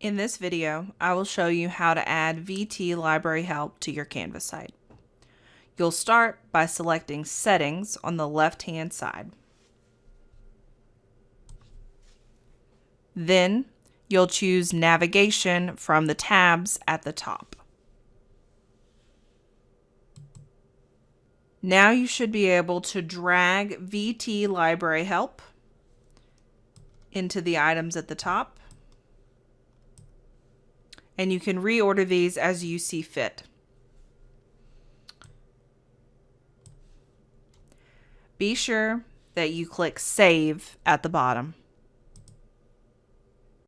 In this video, I will show you how to add VT Library Help to your Canvas site. You'll start by selecting Settings on the left-hand side. Then, you'll choose Navigation from the tabs at the top. Now you should be able to drag VT Library Help into the items at the top and you can reorder these as you see fit. Be sure that you click Save at the bottom.